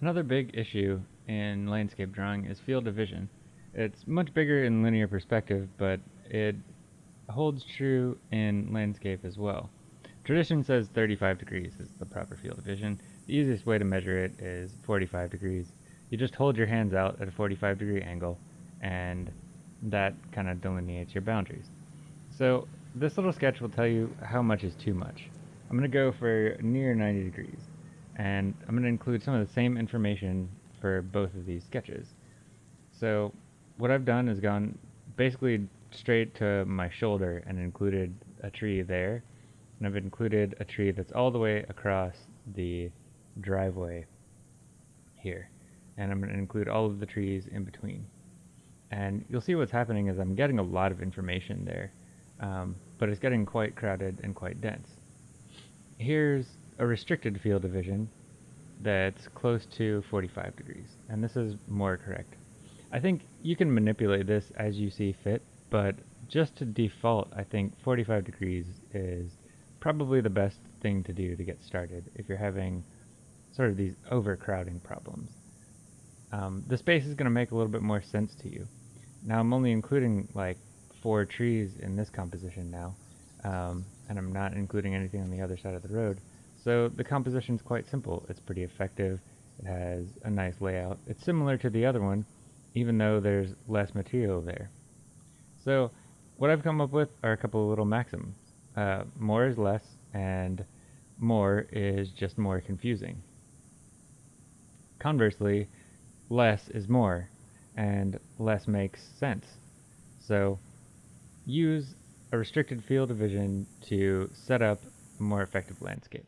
Another big issue in landscape drawing is field of vision. It's much bigger in linear perspective, but it holds true in landscape as well. Tradition says 35 degrees is the proper field of vision. The easiest way to measure it is 45 degrees. You just hold your hands out at a 45 degree angle, and that kind of delineates your boundaries. So this little sketch will tell you how much is too much. I'm going to go for near 90 degrees and I'm going to include some of the same information for both of these sketches. So what I've done is gone basically straight to my shoulder and included a tree there and I've included a tree that's all the way across the driveway here and I'm going to include all of the trees in between and you'll see what's happening is I'm getting a lot of information there um, but it's getting quite crowded and quite dense. Here's a restricted field of vision that's close to 45 degrees, and this is more correct. I think you can manipulate this as you see fit, but just to default, I think 45 degrees is probably the best thing to do to get started if you're having sort of these overcrowding problems. Um, the space is going to make a little bit more sense to you. Now I'm only including like four trees in this composition now, um, and I'm not including anything on the other side of the road. So the composition is quite simple. It's pretty effective. It has a nice layout. It's similar to the other one, even though there's less material there. So what I've come up with are a couple of little maxims. Uh, more is less, and more is just more confusing. Conversely, less is more, and less makes sense. So use a restricted field of vision to set up a more effective landscape.